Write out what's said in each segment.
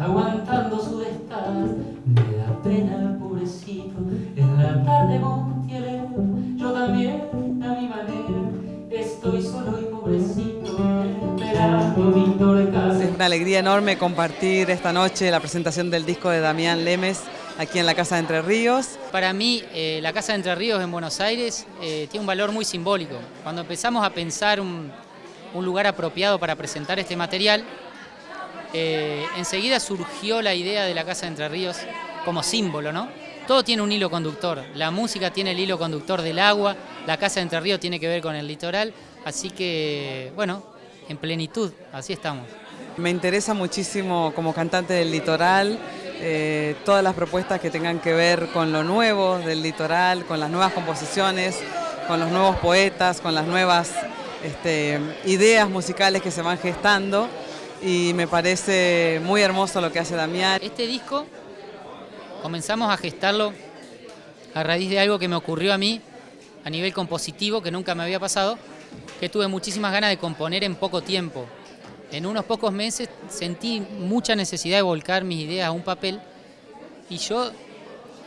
aguantando su estás. Me da pena, pobrecito, en la tarde Montiel, yo también a mi manera, estoy solo y pobrecito, esperando Víctor Casa. Es una alegría enorme compartir esta noche la presentación del disco de Damián Lemes aquí en la Casa de Entre Ríos. Para mí, eh, la Casa de Entre Ríos en Buenos Aires eh, tiene un valor muy simbólico. Cuando empezamos a pensar un, un lugar apropiado para presentar este material, eh, enseguida surgió la idea de la Casa de Entre Ríos como símbolo, ¿no? Todo tiene un hilo conductor. La música tiene el hilo conductor del agua, la Casa de Entre Ríos tiene que ver con el litoral, así que, bueno, en plenitud, así estamos. Me interesa muchísimo como cantante del litoral, eh, todas las propuestas que tengan que ver con lo nuevo del litoral, con las nuevas composiciones, con los nuevos poetas, con las nuevas este, ideas musicales que se van gestando y me parece muy hermoso lo que hace Damián. Este disco comenzamos a gestarlo a raíz de algo que me ocurrió a mí a nivel compositivo que nunca me había pasado, que tuve muchísimas ganas de componer en poco tiempo. En unos pocos meses sentí mucha necesidad de volcar mis ideas a un papel y yo,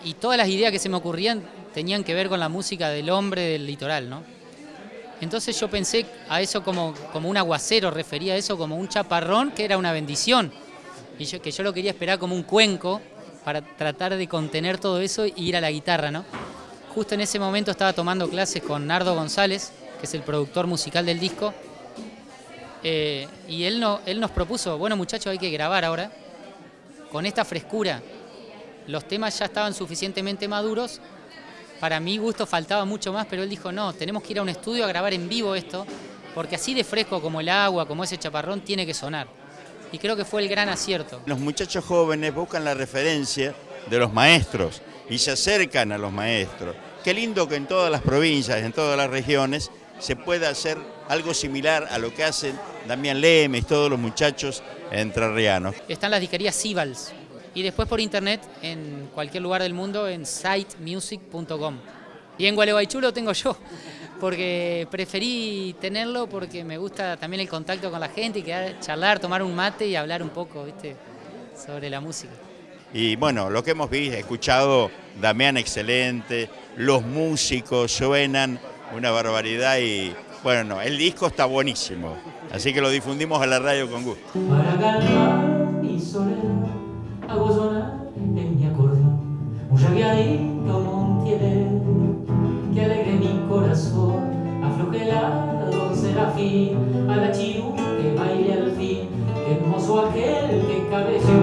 y todas las ideas que se me ocurrían tenían que ver con la música del hombre del litoral, ¿no? Entonces yo pensé a eso como, como un aguacero, refería a eso como un chaparrón que era una bendición. Y yo, que yo lo quería esperar como un cuenco para tratar de contener todo eso e ir a la guitarra, ¿no? Justo en ese momento estaba tomando clases con Nardo González, que es el productor musical del disco, eh, y él, no, él nos propuso, bueno muchachos, hay que grabar ahora, con esta frescura. Los temas ya estaban suficientemente maduros, para mi gusto faltaba mucho más, pero él dijo, no, tenemos que ir a un estudio a grabar en vivo esto, porque así de fresco como el agua, como ese chaparrón, tiene que sonar. Y creo que fue el gran acierto. Los muchachos jóvenes buscan la referencia de los maestros y se acercan a los maestros. Qué lindo que en todas las provincias, en todas las regiones, se pueda hacer algo similar a lo que hacen Damián Lemes, todos los muchachos entrerrianos. Están las disquerías Sibals y después por internet en cualquier lugar del mundo en sitemusic.com. Y en Gualeguaychú lo tengo yo, porque preferí tenerlo porque me gusta también el contacto con la gente y quedar, charlar, tomar un mate y hablar un poco ¿viste? sobre la música. Y bueno, lo que hemos visto, escuchado, Damián excelente, los músicos suenan una barbaridad y bueno, el disco está buenísimo, así que lo difundimos a la radio con gusto. Para calmar mi soledad, hago sonar en mi acordeón. Un rabiadito montiel que alegre mi corazón, afloje la don Serafín, a la chiru que baile al fin, hermoso aquel que cabello,